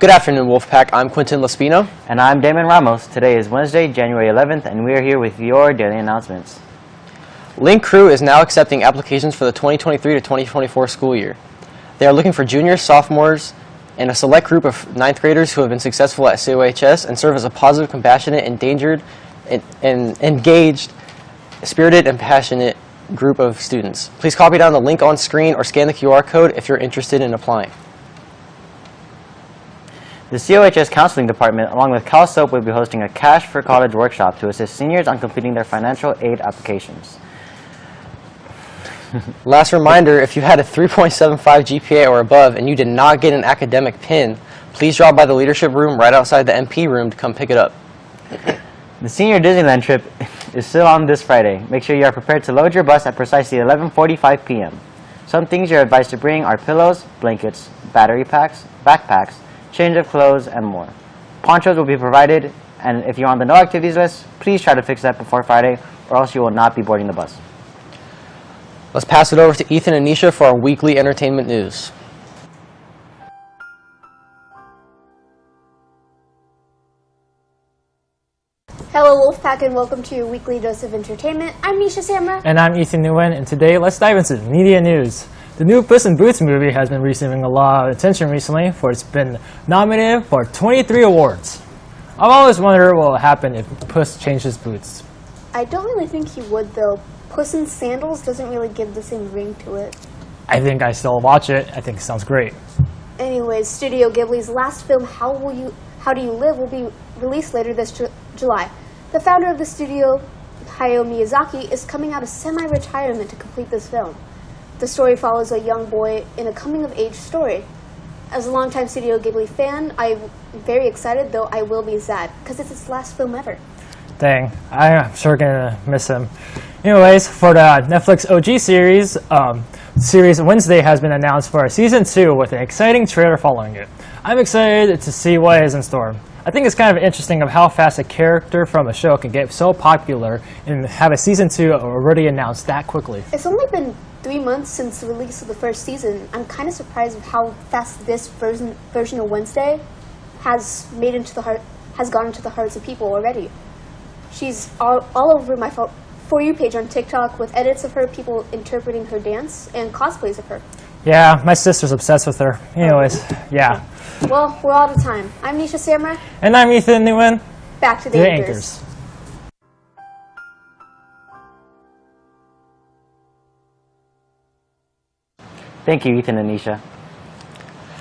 Good afternoon, Wolfpack. I'm Quentin Laspino. And I'm Damon Ramos. Today is Wednesday, January 11th, and we are here with your daily announcements. Link Crew is now accepting applications for the 2023 to 2024 school year. They are looking for juniors, sophomores, and a select group of ninth graders who have been successful at COHS and serve as a positive, compassionate, endangered, and, and engaged, spirited, and passionate group of students. Please copy down the link on screen or scan the QR code if you're interested in applying. The COHS Counseling Department, along with CalSoap, will be hosting a Cash for College workshop to assist seniors on completing their financial aid applications. Last reminder, if you had a 3.75 GPA or above and you did not get an academic pin, please drop by the leadership room right outside the MP room to come pick it up. The senior Disneyland trip is still on this Friday. Make sure you are prepared to load your bus at precisely 11.45 p.m. Some things you're advised to bring are pillows, blankets, battery packs, backpacks, change of clothes, and more. Ponchos will be provided, and if you're on the no activities list, please try to fix that before Friday, or else you will not be boarding the bus. Let's pass it over to Ethan and Nisha for our weekly entertainment news. Hello Wolfpack and welcome to your weekly dose of entertainment. I'm Nisha Samra. And I'm Ethan Nguyen, and today let's dive into media news. The new Puss in Boots movie has been receiving a lot of attention recently, for it's been nominated for 23 awards. I've always wondered what would happen if Puss changes boots. I don't really think he would though. Puss in Sandals doesn't really give the same ring to it. I think I still watch it. I think it sounds great. Anyways, Studio Ghibli's last film, How Will You, How Do You Live, will be released later this Ju- July. The founder of the studio, Hayao Miyazaki, is coming out of semi-retirement to complete this film. The story follows a young boy in a coming-of-age story. As a longtime Studio Ghibli fan, I'm very excited, though I will be sad, because it's his last film ever. Dang, I'm sure gonna miss him. Anyways, for the Netflix OG series, um, series Wednesday has been announced for a season two with an exciting trailer following it. I'm excited to see what is in store. I think it's kind of interesting of how fast a character from a show can get so popular and have a season two already announced that quickly. It's only been three months since the release of the first season. I'm kind of surprised of how fast this version version of Wednesday has made into the heart has gone into the hearts of people already. She's all, all over my for, for you page on TikTok with edits of her, people interpreting her dance, and cosplays of her. Yeah, my sister's obsessed with her. Anyways, yeah. Well, we're out of time. I'm Nisha Samra. And I'm Ethan Nguyen, Back to the, the anchors. anchors. Thank you, Ethan and Nisha.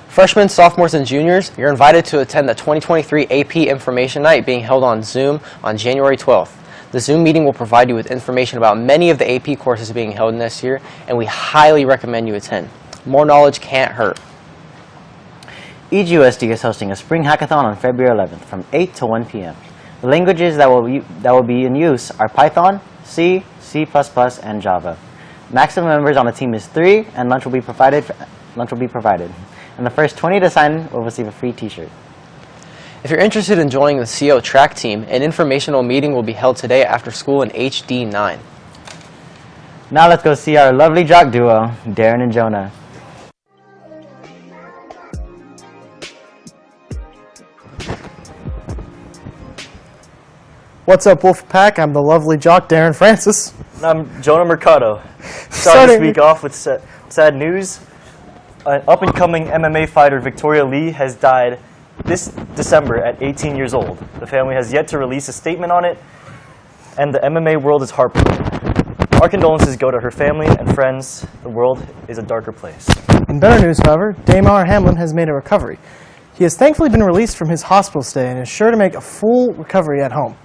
Freshmen, sophomores, and juniors, you're invited to attend the 2023 AP Information Night being held on Zoom on January 12th. The Zoom meeting will provide you with information about many of the AP courses being held this year, and we highly recommend you attend. More knowledge can't hurt. EGUSD is hosting a spring hackathon on February 11th from 8 to 1 p.m. The languages that will, u- that will be in use are Python, C, C++, and Java. Maximum members on the team is three, and lunch will be provided. Lunch will be provided, and the first 20 to sign will receive a free T-shirt. If you're interested in joining the CO track team, an informational meeting will be held today after school in HD 9. Now let's go see our lovely jock duo, Darren and Jonah. What's up, Wolfpack? I'm the lovely jock, Darren Francis. I'm Jonah Mercado. Starting this week off with sa- sad news. An up-and-coming MMA fighter, Victoria Lee, has died this December at 18 years old. The family has yet to release a statement on it, and the MMA world is heartbroken. Our condolences go to her family and friends. The world is a darker place. In better news, however, Damar Hamlin has made a recovery. He has thankfully been released from his hospital stay and is sure to make a full recovery at home.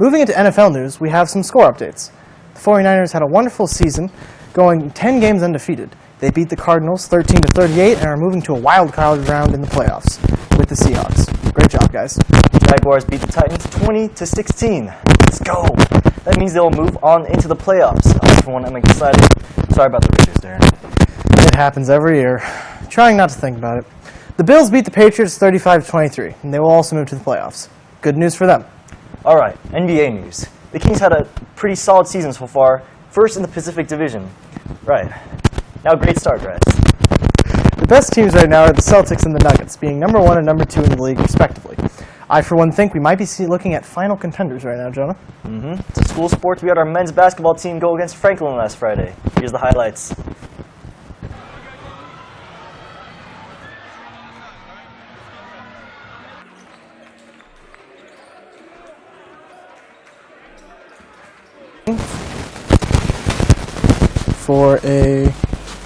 Moving into NFL news, we have some score updates. The 49ers had a wonderful season, going 10 games undefeated. They beat the Cardinals 13 to 38 and are moving to a wild card round in the playoffs with the Seahawks. Great job, guys. Jaguars beat the Titans 20 to 16. Let's go. That means they'll move on into the playoffs. For one, am excited. Sorry about the Raiders, Darren. It happens every year. Trying not to think about it. The Bills beat the Patriots 35 to 23, and they will also move to the playoffs. Good news for them. All right, NBA news. The Kings had a pretty solid season so far, first in the Pacific Division. Right. Now, great start, guys. The best teams right now are the Celtics and the Nuggets, being number one and number two in the league, respectively. I, for one, think we might be see- looking at final contenders right now, Jonah. Mm-hmm. It's a school sports, we had our men's basketball team go against Franklin last Friday. Here's the highlights. For a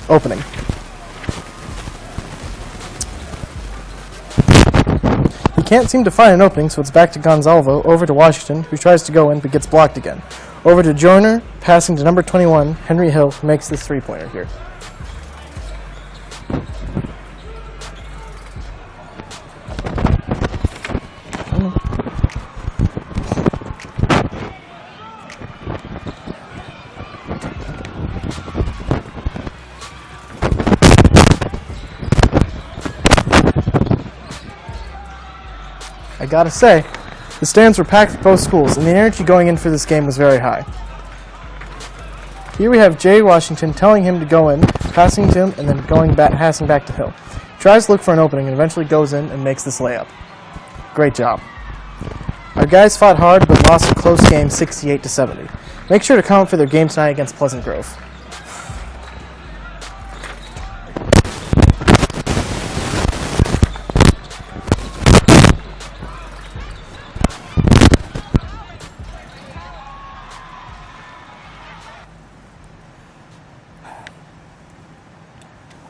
opening. He can't seem to find an opening, so it's back to Gonzalvo, over to Washington, who tries to go in but gets blocked again. Over to Joyner, passing to number 21, Henry Hill, makes this three-pointer here. Gotta say, the stands were packed for both schools, and the energy going in for this game was very high. Here we have Jay Washington telling him to go in, passing to him, and then going back, passing back to Hill. Tries to look for an opening and eventually goes in and makes this layup. Great job. Our guys fought hard but lost a close game 68 to 70. Make sure to comment for their game tonight against Pleasant Grove.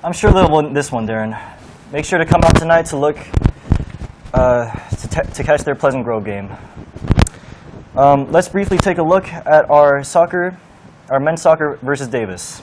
I'm sure they'll win this one, Darren. Make sure to come out tonight to look uh, to, to catch their Pleasant Grove game. Um, let's briefly take a look at our soccer, our men's soccer versus Davis.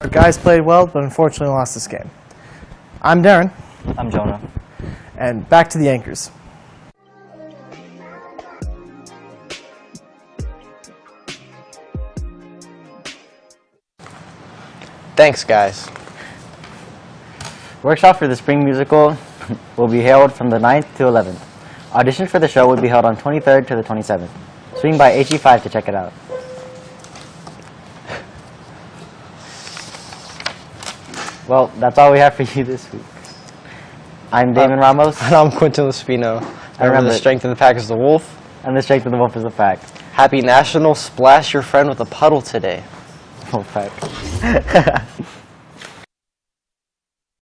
Our guys played well, but unfortunately lost this game. I'm Darren, I'm Jonah. and back to the anchors. Thanks, guys. Workshop for the spring musical will be held from the 9th to 11th. Auditions for the show will be held on 23rd to the 27th. Swing by HE5 to check it out. Well, that's all we have for you this week. I'm uh, Damon Ramos, And I'm Quentin Lespino. Remember, remember the strength of the pack is the wolf. and the strength of the wolf is the fact. Happy National Splash Your Friend with a Puddle today. Wolf pack.